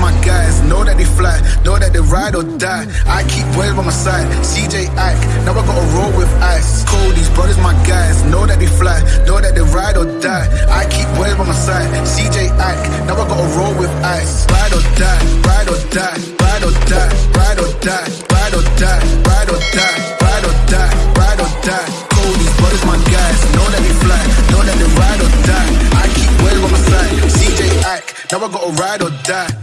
My guys know that they fly, know that they ride or die. I keep boys by my side, CJ Ike, now I gotta roll with ice. Cold, these brothers my guys, know that they fly, know that they ride or die. I keep boys by my side, CJ Ike, now I gotta roll with ice. Ride or die, ride or die, ride or die, ride or die, ride or die, ride or die, ride or die, ride or die. Cold, these brothers my guys, know that they fly, know that they ride or die. I keep boys by my side, CJ Ike, now I gotta ride or die.